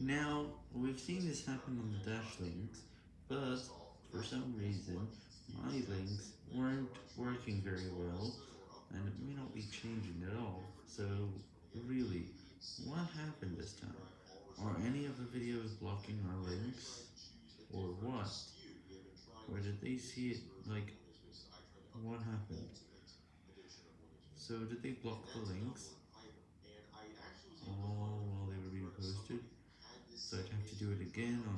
Now, we've seen this happen on the Dash links, but for some reason, my links weren't working very well, and it may not be changing at all, so really, what happened this time? Are any of the videos blocking our links, or what? Or did they see it, like, what happened? So did they block the links? All while